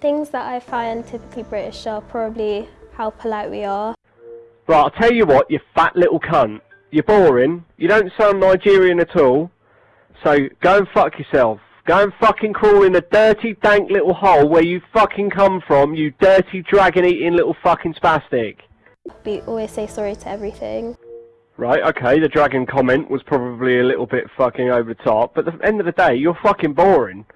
Things that I find typically British are probably how polite we are. Right, I'll tell you what, you fat little cunt. You're boring. You don't sound Nigerian at all. So go and fuck yourself. Go and fucking crawl in the dirty, dank little hole where you fucking come from, you dirty, dragon-eating little fucking spastic. We always say sorry to everything. Right, okay, the dragon comment was probably a little bit fucking over the top, but at the end of the day, you're fucking boring.